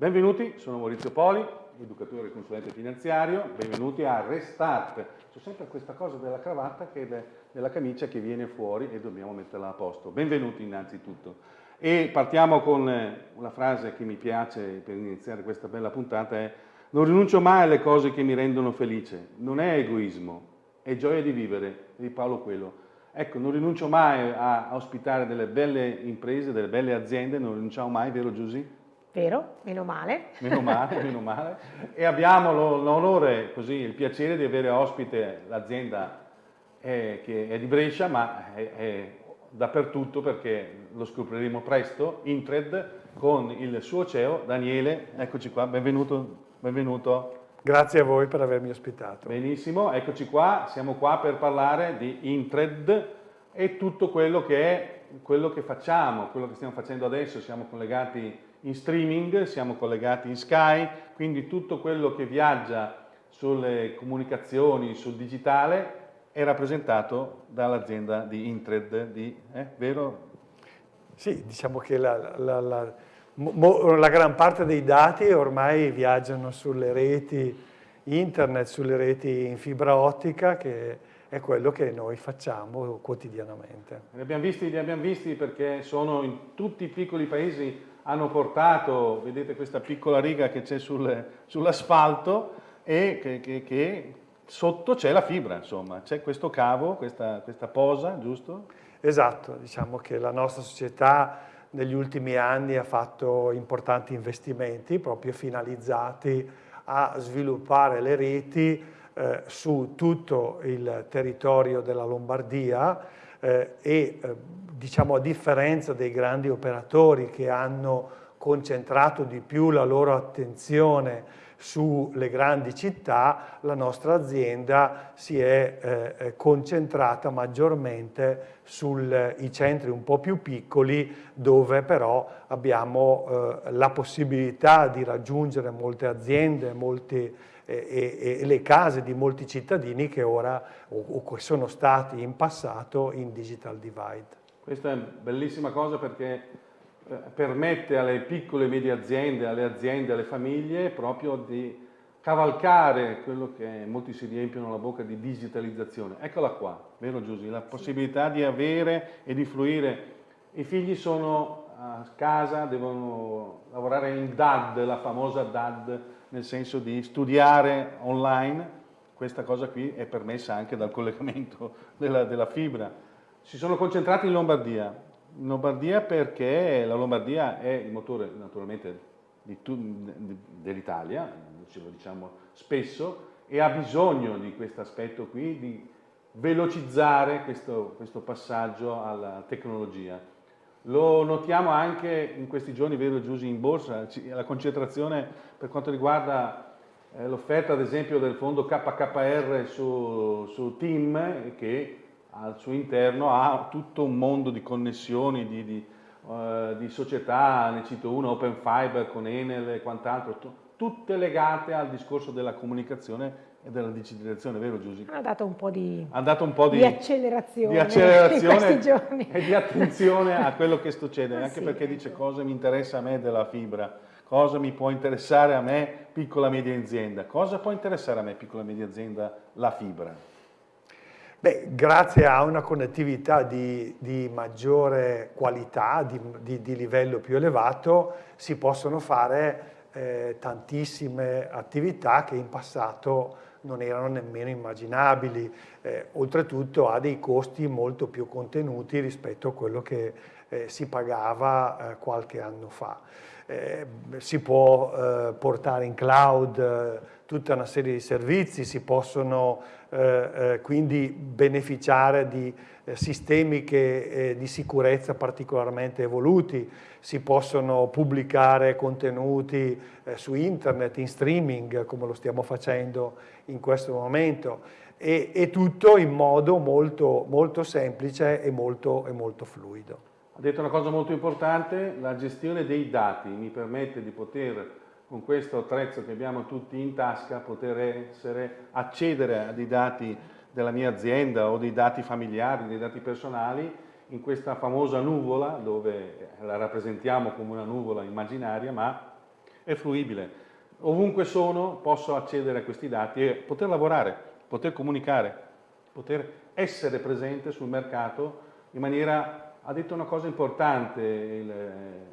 Benvenuti, sono Maurizio Poli, educatore e consulente finanziario, benvenuti a Restart. C'è sempre questa cosa della cravatta che è della camicia che viene fuori e dobbiamo metterla a posto. Benvenuti innanzitutto. E partiamo con eh, una frase che mi piace per iniziare questa bella puntata è non rinuncio mai alle cose che mi rendono felice, non è egoismo, è gioia di vivere, di Paolo Quello. Ecco, non rinuncio mai a ospitare delle belle imprese, delle belle aziende, non rinunciamo mai, vero Giusy? Vero, meno male. Meno male, meno male. E abbiamo l'onore, così, il piacere di avere ospite l'azienda eh, che è di Brescia, ma è, è, dappertutto perché lo scopriremo presto, Intred, con il suo CEO Daniele. Eccoci qua, benvenuto. benvenuto. Grazie a voi per avermi ospitato. Benissimo, eccoci qua, siamo qua per parlare di Intred e tutto quello che è quello che facciamo, quello che stiamo facendo adesso, siamo collegati in streaming, siamo collegati in Sky, quindi tutto quello che viaggia sulle comunicazioni, sul digitale, è rappresentato dall'azienda di Intred, di, eh, vero? Sì, diciamo che la, la, la, mo, la, gran parte dei dati ormai viaggiano sulle reti internet, sulle reti in fibra ottica, che è quello che noi facciamo quotidianamente. Li abbiamo visti, li abbiamo visti perché sono in tutti i piccoli paesi hanno portato, vedete questa piccola riga che c'è sul, sull'asfalto e che, che, che sotto c'è la fibra, insomma, c'è questo cavo, questa, questa posa, giusto? Esatto, diciamo che la nostra società negli ultimi anni ha fatto importanti investimenti proprio finalizzati a sviluppare le reti eh, su tutto il territorio della Lombardia eh, e eh, diciamo a differenza dei grandi operatori che hanno concentrato di più la loro attenzione sulle grandi città, la nostra azienda si è eh, eh concentrata maggiormente sui centri un po' più piccoli dove però abbiamo eh, la possibilità di raggiungere molte aziende, molti, e, e, le case di molti cittadini che ora o, o sono stati in passato in digital divide. Questa è una bellissima cosa perché eh, permette alle piccole e medie aziende, alle aziende, alle famiglie proprio di cavalcare quello che molti si riempiono la bocca di digitalizzazione. Eccola qua, vero Giusy? La possibilità di avere e di fruire. I figli sono a casa, devono lavorare in DAD, la famosa DAD, nel senso di studiare online. Questa cosa qui è permessa anche dal collegamento della, della fibra si sono concentrati in Lombardia, in Lombardia perché la Lombardia è il motore naturalmente dell'Italia, ce lo diciamo spesso, e ha bisogno di questo aspetto qui, di velocizzare questo, questo, passaggio alla tecnologia. Lo notiamo anche in questi giorni, vero Giusy, in borsa, la concentrazione per quanto riguarda eh, l'offerta ad esempio del fondo KKR su, su TIM che al suo interno ha tutto un mondo di connessioni, di, di, uh, di società, ne cito una, Open Fiber con Enel e quant'altro, tutte legate al discorso della comunicazione della digitalizzazione, vero Giusy? Ha dato un po' di, un po di, di accelerazione, di accelerazione e di attenzione a quello che succede, ah, anche sì, perché ecco. dice cosa mi interessa a me della fibra, cosa mi può interessare a me piccola e media azienda, cosa può interessare a me piccola e media azienda la fibra. Beh, grazie a una connettività di, di maggiore qualità, di, di, di, livello più elevato, si possono fare eh, tantissime attività che in passato non erano nemmeno immaginabili. Eh, oltretutto ha dei costi molto più contenuti rispetto a quello che eh, si pagava eh, qualche anno fa. Eh, si può eh, portare in cloud tutta una serie di servizi, si possono eh, eh, quindi beneficiare di eh, sistemi che, eh, di sicurezza particolarmente evoluti, si possono pubblicare contenuti eh, su internet, in streaming, come lo stiamo facendo in questo momento, e, e tutto in modo molto, molto semplice e molto, e molto fluido. Ha detto una cosa molto importante, la gestione dei dati. Mi permette di poter con questo attrezzo che abbiamo tutti in tasca, poter essere, accedere a dei dati della mia azienda o dei dati familiari, dei dati personali, in questa famosa nuvola, dove la rappresentiamo come una nuvola immaginaria, ma è fruibile. Ovunque sono posso accedere a questi dati e poter lavorare, poter comunicare, poter essere presente sul mercato in maniera ha detto una cosa importante il,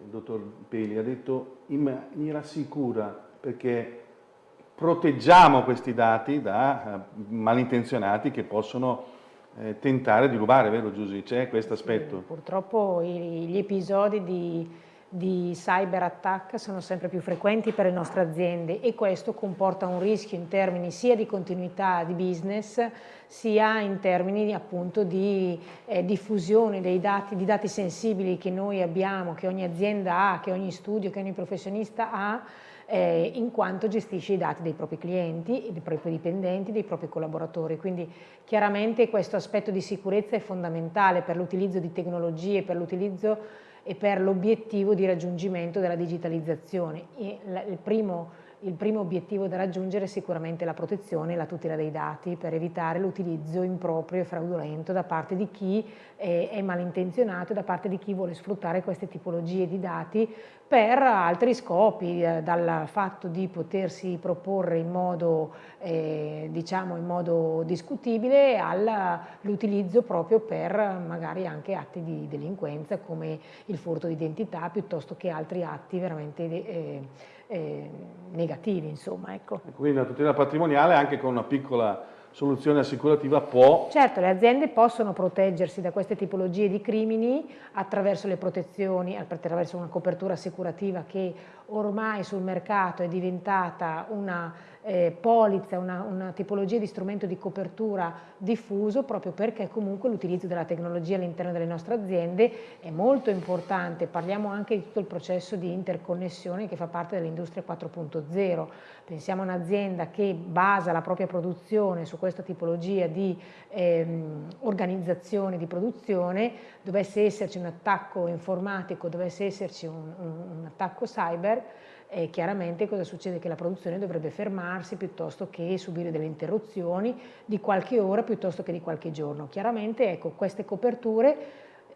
il dottor Peli, ha detto in maniera sicura perché proteggiamo questi dati da eh, malintenzionati che possono eh, tentare di rubare, vero Giusy? C'è questo aspetto? Sì, purtroppo gli episodi di di cyber attack sono sempre più frequenti per le nostre aziende e questo comporta un rischio in termini sia di continuità di business sia in termini appunto di eh, diffusione dei dati, di dati sensibili che noi abbiamo, che ogni azienda ha, che ogni studio, che ogni professionista ha eh, in quanto gestisce i dati dei propri clienti, dei propri dipendenti, dei propri collaboratori. Quindi chiaramente questo aspetto di sicurezza è fondamentale per l'utilizzo di tecnologie, per l'utilizzo e per l'obiettivo di raggiungimento della digitalizzazione. il primo il primo obiettivo da raggiungere è sicuramente la protezione e la tutela dei dati per evitare l'utilizzo improprio e fraudolento da parte di chi è malintenzionato e da parte di chi vuole sfruttare queste tipologie di dati per altri scopi, eh, dal fatto di potersi proporre in modo, eh, diciamo in modo discutibile all'utilizzo proprio per magari anche atti di delinquenza come il furto di identità piuttosto che altri atti veramente eh, eh, negativi. Insomma, ecco. Quindi la tutela patrimoniale anche con una piccola soluzione assicurativa può... Certo, le aziende possono proteggersi da queste tipologie di crimini attraverso le protezioni, attraverso una copertura assicurativa che ormai sul mercato è diventata una eh, polizza, una, una, tipologia di strumento di copertura diffuso proprio perché comunque l'utilizzo della tecnologia all'interno delle nostre aziende è molto importante, parliamo anche di tutto il processo di interconnessione che fa parte dell'industria 4.0, pensiamo a un'azienda che basa la propria produzione su questa tipologia di ehm, organizzazione di produzione, dovesse esserci un attacco informatico, dovesse esserci un, un, un attacco cyber, e chiaramente cosa succede? Che la produzione dovrebbe fermarsi piuttosto che subire delle interruzioni di qualche ora piuttosto che di qualche giorno. Chiaramente ecco, queste coperture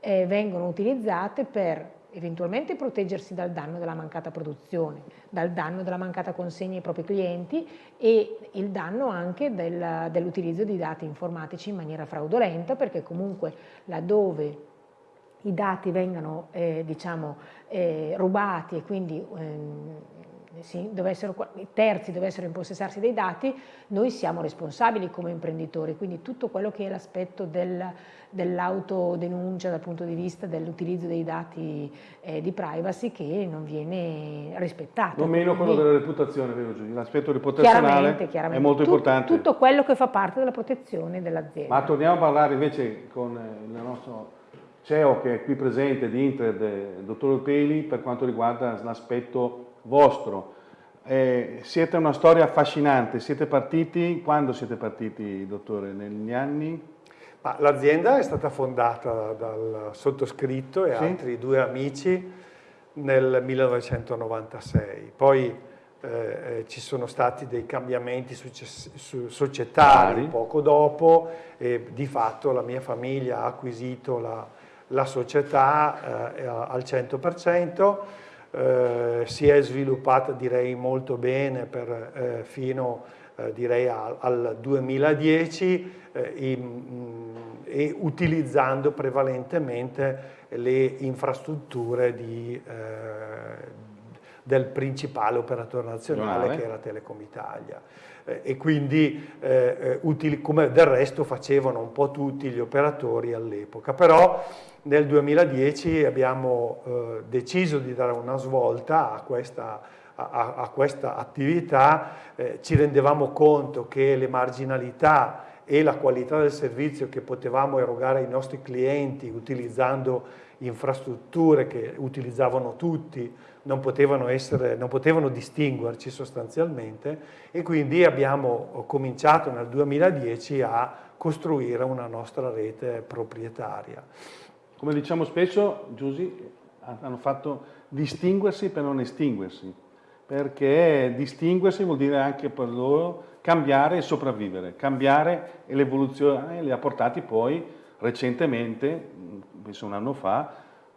eh, vengono utilizzate per eventualmente proteggersi dal danno della mancata produzione, dal danno della mancata consegna ai propri clienti e il danno anche del, dell'utilizzo di dati informatici in maniera fraudolenta perché comunque laddove i dati vengano eh, diciamo, eh, rubati e quindi ehm, sì, dovessero, i terzi dovessero impossessarsi dei dati, noi siamo responsabili come imprenditori, quindi tutto quello che è l'aspetto del, dell'autodenuncia dal punto di vista dell'utilizzo dei dati eh, di privacy che non viene rispettato. Non meno quello della reputazione, vero Giulia? L'aspetto reputazionale chiaramente, chiaramente. è molto Tut, importante. Tutto quello che fa parte della protezione dell'azienda. Ma torniamo a parlare invece con il nostro CEO che è qui presente di Inter, il dottor Peli, per quanto riguarda l'aspetto vostro. Eh, siete una storia affascinante, siete partiti, quando siete partiti dottore? Negli anni? L'azienda è stata fondata dal sottoscritto e sì. altri due amici nel 1996, poi eh, eh, ci sono stati dei cambiamenti societari poco dopo e di fatto la mia famiglia ha acquisito la, la società eh, al 100%, eh, si è sviluppata direi molto bene per, eh, fino eh, direi al, al 2010 eh, in, mm, e utilizzando prevalentemente le infrastrutture di, del principale operatore nazionale che era Telecom Italia e quindi eh, utili, come del resto facevano un po' tutti gli operatori all'epoca. Però nel 2010 abbiamo eh, deciso di dare una svolta a questa, a, a questa attività, eh, ci rendevamo conto che le marginalità e la qualità del servizio che potevamo erogare ai nostri clienti utilizzando infrastrutture che utilizzavano tutti non potevano, essere, non potevano distinguerci sostanzialmente e quindi abbiamo cominciato nel 2010 a costruire una nostra rete proprietaria. Come diciamo spesso, Giusy, hanno fatto distinguersi per non estinguersi, perché distinguersi vuol dire anche per loro cambiare e sopravvivere, cambiare e l'evoluzione li ha portati poi recentemente, penso un anno fa,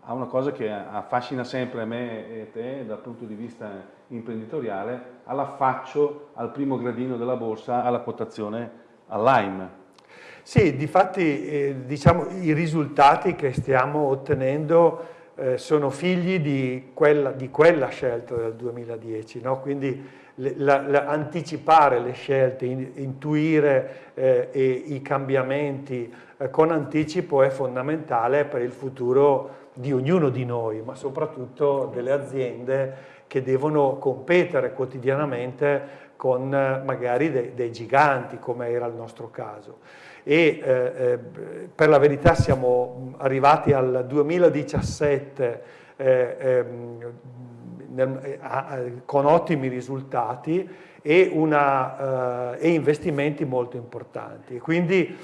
a una cosa che affascina sempre me e te dal punto di vista imprenditoriale, all'affaccio al primo gradino della borsa, alla quotazione all'AIM. Sì, difatti eh, diciamo, i risultati che stiamo ottenendo eh, sono figli di quella, di quella, scelta del 2010, no? quindi la, la, anticipare le scelte, in, intuire eh, i cambiamenti eh, con anticipo è fondamentale per il futuro di ognuno di noi, ma soprattutto delle aziende che devono competere quotidianamente con eh, magari dei, dei giganti, come era il nostro caso. E eh, eh, per la verità siamo arrivati al 2017 eh, ehm, con ottimi risultati e, una, eh, e investimenti molto importanti. Quindi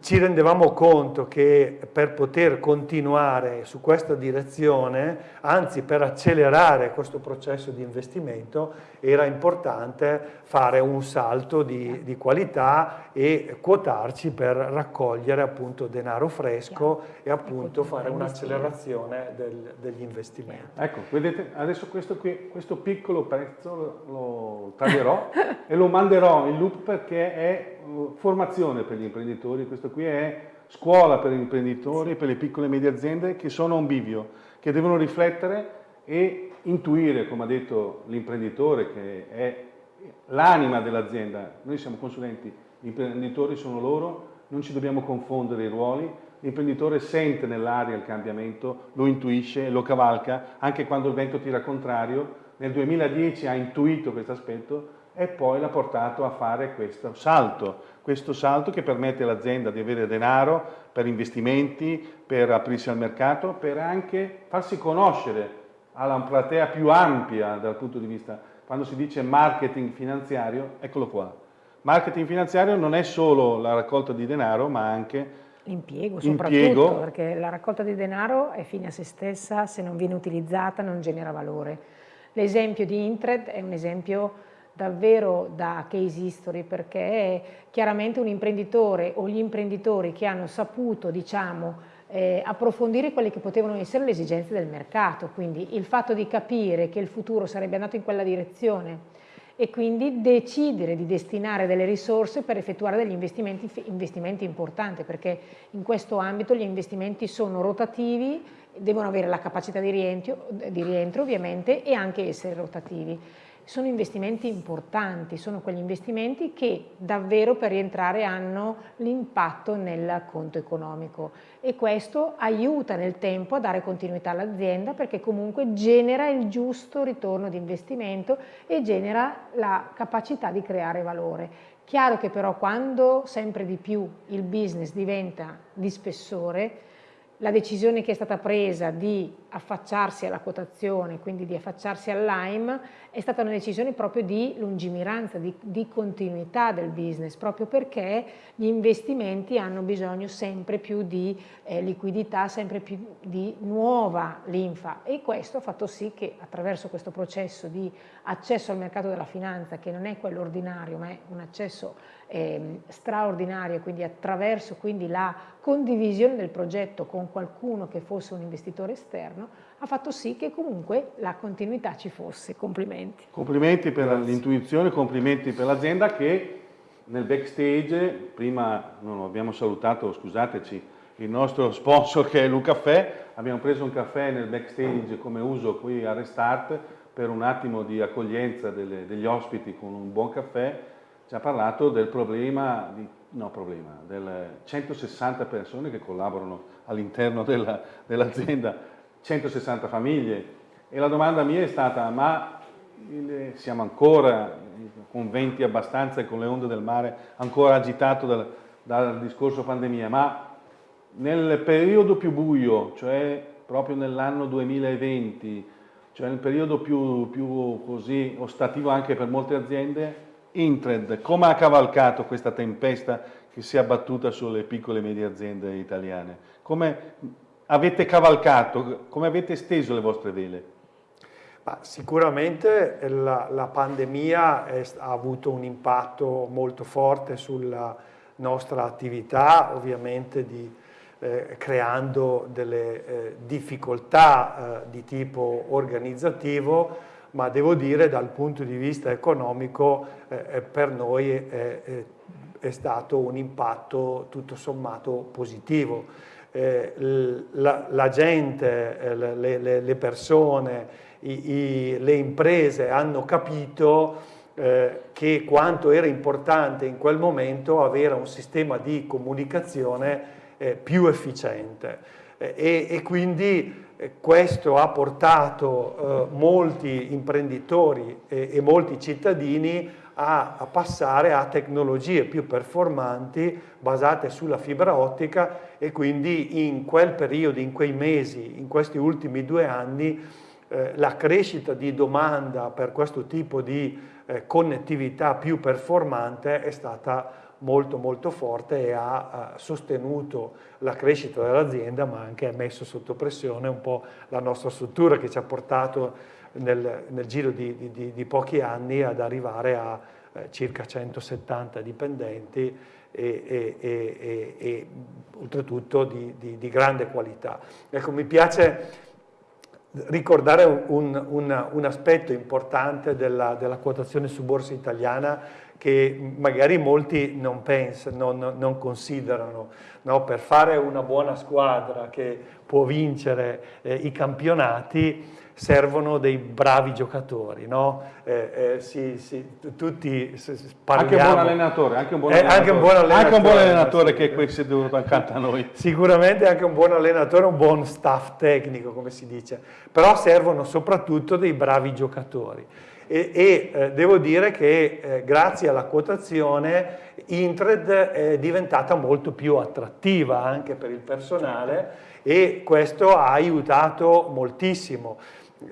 ci rendevamo conto che per poter continuare su questa direzione, anzi per accelerare questo processo di investimento, era importante fare un salto di, di qualità e quotarci per raccogliere appunto denaro fresco e appunto fare un'accelerazione del, degli investimenti. Ecco, vedete, adesso questo, qui, questo piccolo pezzo lo taglierò e lo manderò in loop perché è formazione per gli imprenditori, questo qui è scuola per gli imprenditori, per le piccole e medie aziende che sono a un bivio, che devono riflettere e intuire, come ha detto l'imprenditore, che è l'anima dell'azienda. Noi siamo consulenti, gli imprenditori sono loro, non ci dobbiamo confondere i ruoli, l'imprenditore sente nell'aria il cambiamento, lo intuisce, lo cavalca, anche quando il vento tira contrario. Nel 2010 ha intuito questo aspetto e poi l'ha portato a fare questo salto, questo salto che permette all'azienda di avere denaro per investimenti, per aprirsi al mercato, per anche farsi conoscere alla platea più ampia dal punto di vista, quando si dice marketing finanziario, eccolo qua. Marketing finanziario non è solo la raccolta di denaro, ma anche l'impiego soprattutto, perché la raccolta di denaro è fine a se stessa, se non viene utilizzata non genera valore. L'esempio di Intred è un esempio davvero da case history perché chiaramente un imprenditore o gli imprenditori che hanno saputo diciamo eh, approfondire quelle che potevano essere le esigenze del mercato, quindi il fatto di capire che il futuro sarebbe andato in quella direzione e quindi decidere di destinare delle risorse per effettuare degli investimenti, investimenti importanti perché in questo ambito gli investimenti sono rotativi, devono avere la capacità di rientro, di rientro ovviamente e anche essere rotativi sono investimenti importanti, sono quegli investimenti che davvero per rientrare hanno l'impatto nel conto economico e questo aiuta nel tempo a dare continuità all'azienda perché comunque genera il giusto ritorno di investimento e genera la capacità di creare valore. Chiaro che però quando sempre di più il business diventa di spessore, la decisione che è stata presa di affacciarsi alla quotazione, quindi di affacciarsi all'AIM, è stata una decisione proprio di lungimiranza, di, di, continuità del business, proprio perché gli investimenti hanno bisogno sempre più di eh, liquidità, sempre più di nuova linfa. E questo ha fatto sì che attraverso questo processo di accesso al mercato della finanza, che non è quello ordinario ma è un accesso eh, straordinario, quindi attraverso quindi, la condivisione del progetto con qualcuno che fosse un investitore esterno, ha fatto sì che comunque la continuità ci fosse. Complimenti. Complimenti per l'intuizione, complimenti per l'azienda che nel backstage, prima non abbiamo salutato, scusateci, il nostro sponsor che è Lucaffè, abbiamo preso un caffè nel backstage come uso qui a Restart per un attimo di accoglienza delle, degli ospiti con un buon caffè, ci ha parlato del problema, di, no problema, delle 160 persone che collaborano all'interno dell'azienda, dell 160 famiglie. E la domanda mia è stata ma siamo ancora con venti abbastanza e con le onde del mare ancora agitato dal, dal discorso pandemia, ma nel periodo più buio, cioè proprio nell'anno 2020, cioè nel periodo più, più così ostativo anche per molte aziende, Intred, come ha cavalcato questa tempesta che si è abbattuta sulle piccole e medie aziende italiane? Come avete cavalcato, come avete steso le vostre vele? Ma sicuramente la, la pandemia è, ha avuto un impatto molto forte sulla nostra attività, ovviamente di, eh, creando delle eh, difficoltà eh, di tipo organizzativo, ma devo dire dal punto di vista economico eh, eh, per noi è, è, stato un impatto tutto sommato positivo. Eh, la, la, gente, le, le, le persone, i, i, le imprese hanno capito eh, che quanto era importante in quel momento avere un sistema di comunicazione eh, più efficiente eh, e, e, quindi eh, questo ha portato eh, molti imprenditori e, e molti cittadini a, a, passare a tecnologie più performanti basate sulla fibra ottica e quindi in quel periodo, in quei mesi, in questi ultimi due anni eh, la crescita di domanda per questo tipo di eh, connettività più performante è stata molto molto forte e ha, sostenuto la crescita dell'azienda ma anche messo sotto pressione un po' la nostra struttura che ci ha portato nel, nel giro di, di, di, pochi anni ad arrivare a eh, circa 170 dipendenti e, e, e, e oltretutto di, di, grande qualità. Ecco, mi piace ricordare un, un, un aspetto importante della, della quotazione su borsa italiana che magari molti non pensano, non, non considerano. No? Per fare una buona squadra che può vincere eh, i campionati servono dei bravi giocatori, no? eh, eh, sì, sì, tutti parliamo... Anche un buon allenatore, anche un buon allenatore, anche un buon allenatore, anche un buon allenatore che è qui seduto accanto a noi. Sicuramente anche un buon allenatore, un buon staff tecnico, come si dice, però servono soprattutto dei bravi giocatori e, e eh, devo dire che eh, grazie alla quotazione Intred è diventata molto più attrattiva anche per il personale e questo ha aiutato moltissimo.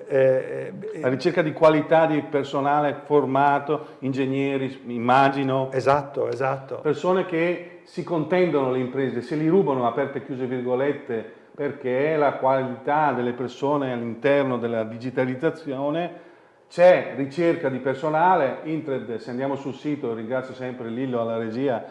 Eh, la ricerca di qualità di personale formato, ingegneri, immagino. Esatto, esatto. Persone che si contendono le imprese, se li rubano, aperte e chiuse virgolette, perché la qualità delle persone all'interno della digitalizzazione c'è ricerca di personale, Intred, se andiamo sul sito, ringrazio sempre Lillo alla regia,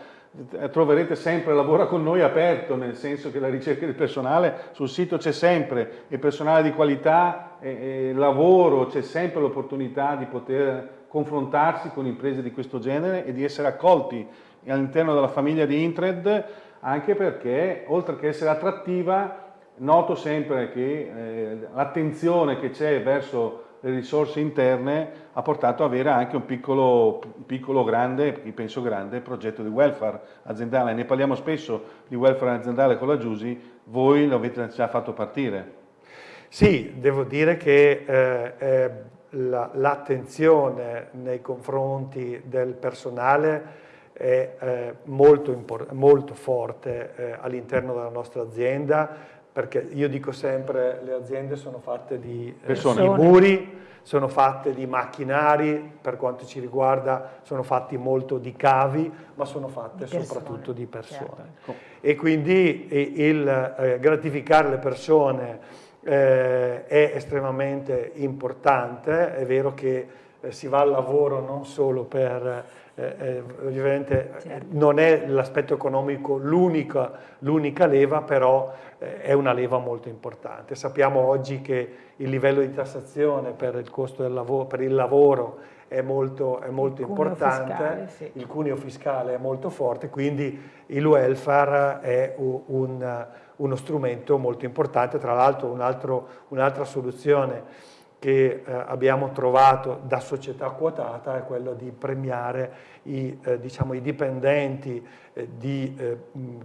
eh, troverete sempre lavoro con noi aperto, nel senso che la ricerca di personale sul sito c'è sempre, e personale di qualità, e, e lavoro, c'è sempre l'opportunità di poter confrontarsi con imprese di questo genere e di essere accolti all'interno della famiglia di Intred, anche perché oltre che essere attrattiva, noto sempre che eh, l'attenzione che c'è verso le risorse interne ha portato ad avere anche un piccolo, piccolo grande, penso grande, progetto di welfare aziendale. Ne parliamo spesso di welfare aziendale con la Giusi, voi lo avete già fatto partire. Sì, devo dire che eh, eh, l'attenzione la, nei confronti del personale è eh, molto, molto, forte eh, all'interno della nostra azienda perché io dico sempre le aziende sono fatte di, eh, di muri, sono fatte di macchinari, per quanto ci riguarda sono fatti molto di cavi, ma sono fatte di soprattutto di persone. Certo. E quindi il eh, gratificare le persone eh, è estremamente importante, è vero che eh, si va al lavoro non solo per eh, eh, ovviamente certo. non è l'aspetto economico l'unica leva, però eh, è una leva molto importante. Sappiamo oggi che il livello di tassazione per il costo del lavoro, per il lavoro è molto, è molto il importante, fiscale, sì. il cuneo fiscale è molto forte, quindi il welfare è un, uno strumento molto importante, tra l'altro un'altra un soluzione che eh, abbiamo trovato da società quotata è quello di premiare i, eh, diciamo, i dipendenti eh, di eh,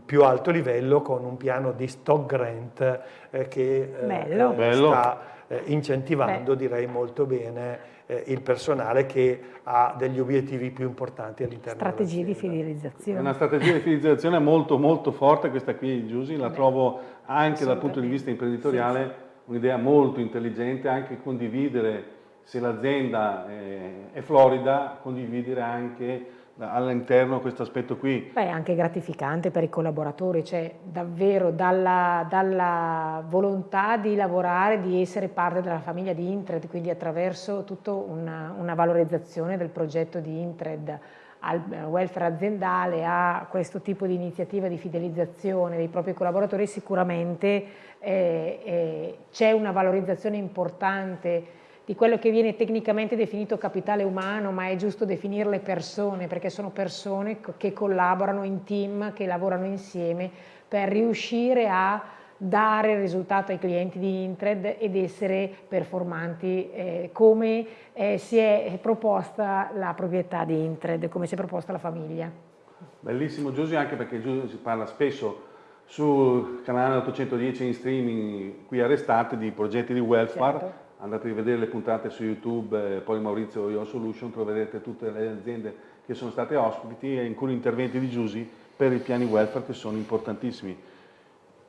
più alto livello con un piano di stock grant eh, che eh, Bello. sta incentivando, Beh. direi molto bene, il personale che ha degli obiettivi più importanti all'interno Strategie di fidelizzazione. È una strategia di fidelizzazione molto molto forte, questa qui Giusy, la Beh. trovo anche dal punto di vista imprenditoriale sì un'idea molto intelligente anche condividere, se l'azienda è, è florida, condividere anche all'interno questo aspetto qui. Beh, è anche gratificante per i collaboratori, cioè davvero dalla, dalla, volontà di lavorare, di essere parte della famiglia di Intred, quindi attraverso tutta una, una valorizzazione del progetto di Intred al welfare aziendale, a questo tipo di iniziativa di fidelizzazione dei propri collaboratori, sicuramente eh, eh, c'è una valorizzazione importante di quello che viene tecnicamente definito capitale umano, ma è giusto definirle persone, perché sono persone che collaborano in team, che lavorano insieme per riuscire a dare risultato ai clienti di Intred ed essere performanti eh, come eh, si è proposta la proprietà di Intred, come si è proposta la famiglia. Bellissimo Giusy, anche perché Giusy si parla spesso sul canale 810 in streaming qui a Restate di progetti di welfare, certo andate a rivedere le puntate su YouTube, eh, poi Maurizio Your Solution, troverete tutte le aziende che sono state ospiti e in cui interventi di Giusy per i piani welfare che sono importantissimi.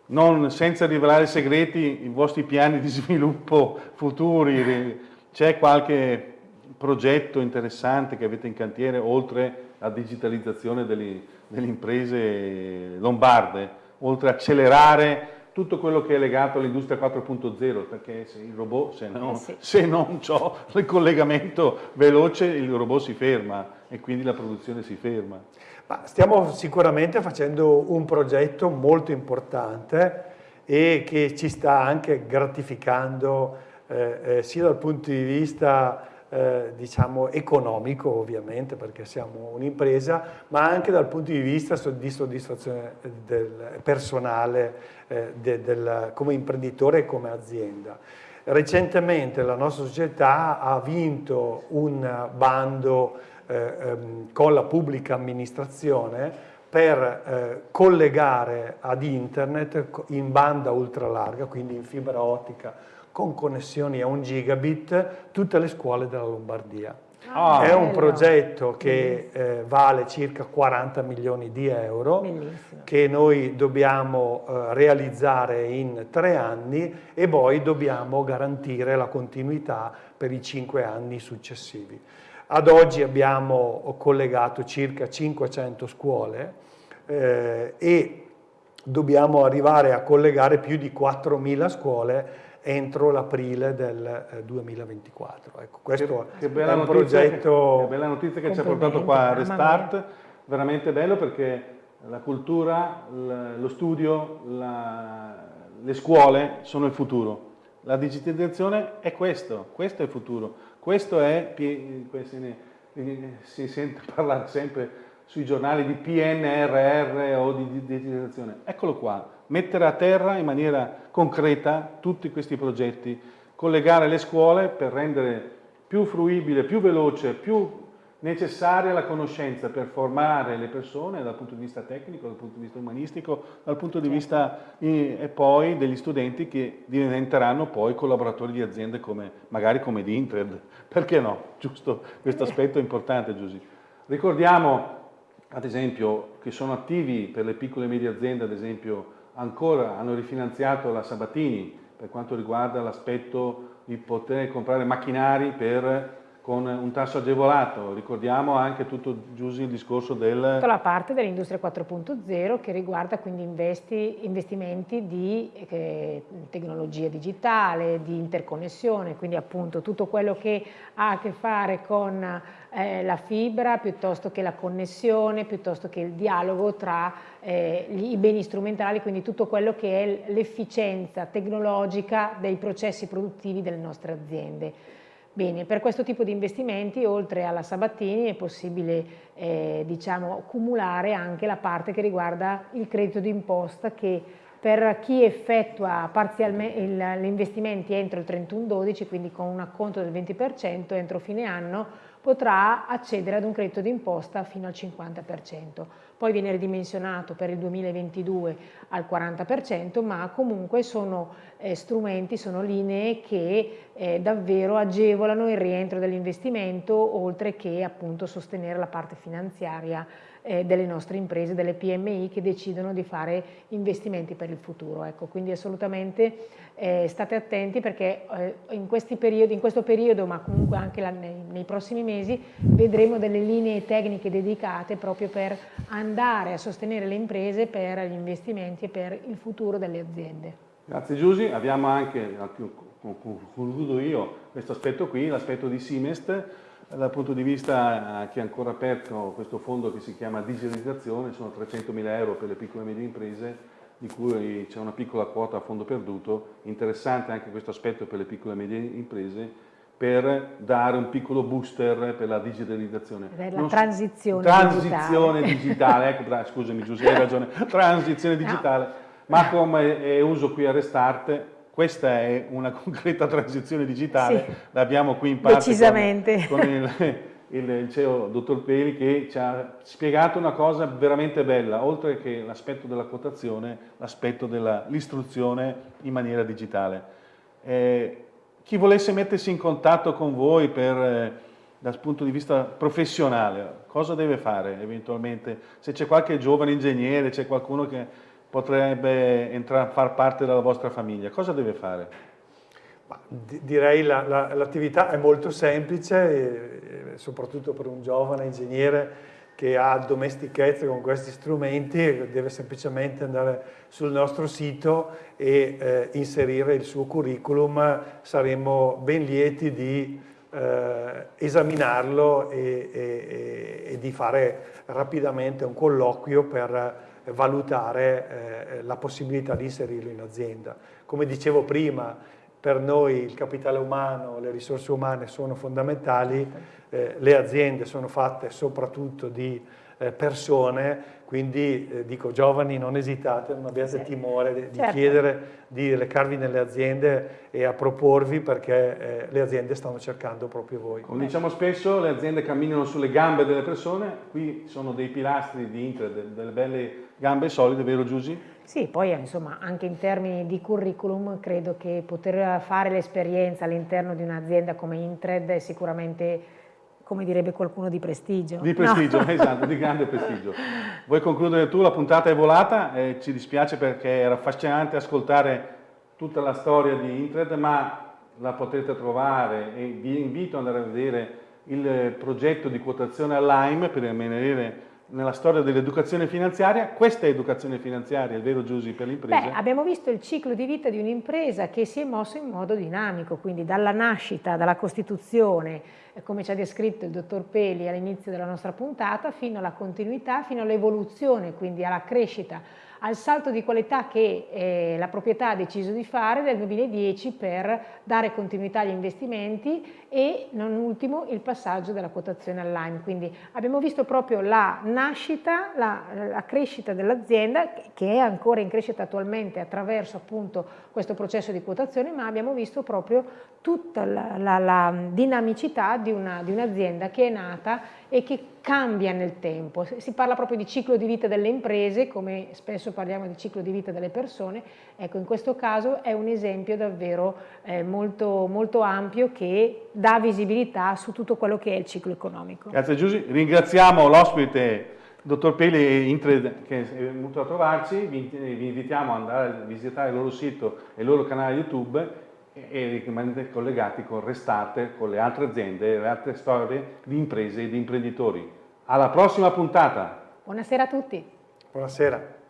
Non, senza rivelare segreti, i vostri piani di sviluppo futuri, c'è qualche progetto interessante che avete in cantiere oltre alla digitalizzazione delle, delle imprese lombarde, oltre a accelerare tutto quello che è legato all'industria 4.0, perché se il robot, se, no, eh sì. se non ho il collegamento veloce, il robot si ferma e quindi la produzione si ferma. Ma stiamo sicuramente facendo un progetto molto importante e che ci sta anche gratificando eh, eh, sia dal punto di vista eh, diciamo economico ovviamente perché siamo un'impresa, ma anche dal punto di vista di soddisfazione del personale eh, de, del, come imprenditore e come azienda. Recentemente la nostra società ha vinto un bando ehm, con la pubblica amministrazione per eh, collegare ad internet in banda ultralarga, quindi in fibra ottica, con connessioni a un gigabit tutte le scuole della Lombardia. Ah, è un progetto che eh, vale circa 40 milioni di euro Bellissimo. che noi dobbiamo eh, realizzare in tre anni e poi dobbiamo garantire la continuità per i cinque anni successivi. Ad oggi abbiamo collegato circa 500 scuole eh, e dobbiamo arrivare a collegare più di 4.000 scuole entro l'aprile del 2024. Eh, ecco, questo che, che è un progetto... Che, che bella notizia che ci ha portato qua a Restart, veramente bello perché la cultura, lo studio, la, le scuole sono il futuro. La digitalizzazione è questo, questo è il futuro. Questo è, si sente parlare sempre sui giornali di PNRR o di digitalizzazione. Eccolo qua, mettere a terra in maniera concreta tutti questi progetti, collegare le scuole per rendere più fruibile, più veloce, più necessaria la conoscenza per formare le persone dal punto di vista tecnico, dal punto di vista umanistico, dal punto di vista e poi degli studenti che diventeranno poi collaboratori di aziende come, magari come di Intred, perché no? Giusto, questo aspetto è importante Giusy. Ricordiamo ad esempio che sono attivi per le piccole e medie aziende, ad esempio ancora hanno rifinanziato la Sabatini per quanto riguarda l'aspetto di poter comprare macchinari per, con un tasso agevolato. Ricordiamo anche tutto Giusy il discorso del... Tutta la parte dell'industria 4.0 che riguarda quindi investi, investimenti di eh, tecnologia digitale, di interconnessione, quindi appunto tutto quello che ha a che fare con eh, la fibra piuttosto che la connessione, piuttosto che il dialogo tra eh, i beni strumentali, quindi tutto quello che è l'efficienza tecnologica dei processi produttivi delle nostre aziende. Bene, per questo tipo di investimenti, oltre alla Sabattini, è possibile eh, diciamo, cumulare anche la parte che riguarda il credito d'imposta che per chi effettua gli investimenti entro il 31-12, quindi con un acconto del 20% entro fine anno, potrà accedere ad un credito d'imposta fino al 50%. Poi viene ridimensionato per il 2022 al 40%, ma comunque sono eh, strumenti, sono linee che eh, davvero agevolano il rientro dell'investimento, oltre che appunto sostenere la parte finanziaria eh, delle nostre imprese, delle PMI che decidono di fare investimenti per il futuro. Ecco, quindi assolutamente eh, state attenti perché eh, in, periodi, in, questo periodo, ma comunque anche la, nei, nei, prossimi mesi, vedremo delle linee tecniche dedicate proprio per andare a sostenere le imprese per gli investimenti e per il futuro delle aziende. Grazie Giusy, abbiamo anche, concludo io, questo aspetto qui, l'aspetto di Simest, dal punto di vista che è ancora aperto questo fondo che si chiama digitalizzazione, sono 300 mila euro per le piccole e medie imprese, di cui c'è una piccola quota a fondo perduto, interessante anche questo aspetto per le piccole e medie imprese, per dare un piccolo booster per la digitalizzazione. Per la non transizione, transizione digitale. digitale. ecco, scusami Giuseppe, hai ragione, transizione digitale. No. Ma come è uso qui a Restart, questa è una concreta transizione digitale, sì. l'abbiamo qui in parte con, con il, il CEO dottor Peli che ci ha spiegato una cosa veramente bella, oltre che l'aspetto della quotazione, l'aspetto dell'istruzione in maniera digitale. Eh, chi volesse mettersi in contatto con voi per, eh, dal punto di vista professionale, cosa deve fare eventualmente? Se c'è qualche giovane ingegnere, c'è qualcuno che potrebbe entrare far parte della vostra famiglia, cosa deve fare? Direi l'attività la, è molto semplice, soprattutto per un giovane ingegnere che ha domestichezza con questi strumenti, deve semplicemente andare sul nostro sito e eh, inserire il suo curriculum, saremo ben lieti di eh, esaminarlo e, e, e, di fare rapidamente un colloquio per valutare eh, la possibilità di inserirlo in azienda. Come dicevo prima, per noi il capitale umano, le risorse umane sono fondamentali, eh, le aziende sono fatte soprattutto di eh, persone, quindi eh, dico giovani non esitate, non abbiate sì. timore di, certo. chiedere di recarvi nelle aziende e a proporvi perché eh, le aziende stanno cercando proprio voi. Come diciamo spesso le aziende camminano sulle gambe delle persone, qui sono dei pilastri di Inter, delle belle gambe solide, vero Giusy? Sì, poi insomma anche in termini di curriculum credo che poter fare l'esperienza all'interno di un'azienda come Intred è sicuramente come direbbe qualcuno di prestigio. Di prestigio, no. esatto, di grande prestigio. Vuoi concludere tu? La puntata è volata, eh, ci dispiace perché era affascinante ascoltare tutta la storia di Intred, ma la potete trovare e vi invito ad andare a vedere il progetto di quotazione all'AIM per rimanere nella storia dell'educazione finanziaria, questa è educazione finanziaria, il vero Giusy per l'impresa? Beh, abbiamo visto il ciclo di vita di un'impresa che si è mosso in modo dinamico, quindi dalla nascita, dalla costituzione, eh, come ci ha descritto il dottor Peli all'inizio della nostra puntata, fino alla continuità, fino all'evoluzione, quindi alla crescita al salto di qualità che eh, la proprietà ha deciso di fare nel 2010 per dare continuità agli investimenti e non ultimo il passaggio della quotazione online. Quindi abbiamo visto proprio la nascita, la, la crescita dell'azienda che è ancora in crescita attualmente attraverso appunto questo processo di quotazione, ma abbiamo visto proprio tutta la, la, la dinamicità di un'azienda un che è nata e che cambia nel tempo. Si parla proprio di ciclo di vita delle imprese, come spesso parliamo di ciclo di vita delle persone, ecco in questo caso è un esempio davvero eh, molto, molto ampio che dà visibilità su tutto quello che è il ciclo economico. Grazie Giusy, ringraziamo l'ospite Dottor Peli Intred che è venuto a trovarci, vi, vi invitiamo ad andare a visitare il loro sito e il loro canale YouTube e rimanete collegati con Restate, con le altre aziende e le altre storie di imprese e di imprenditori. Alla prossima puntata! Buonasera a tutti! Buonasera!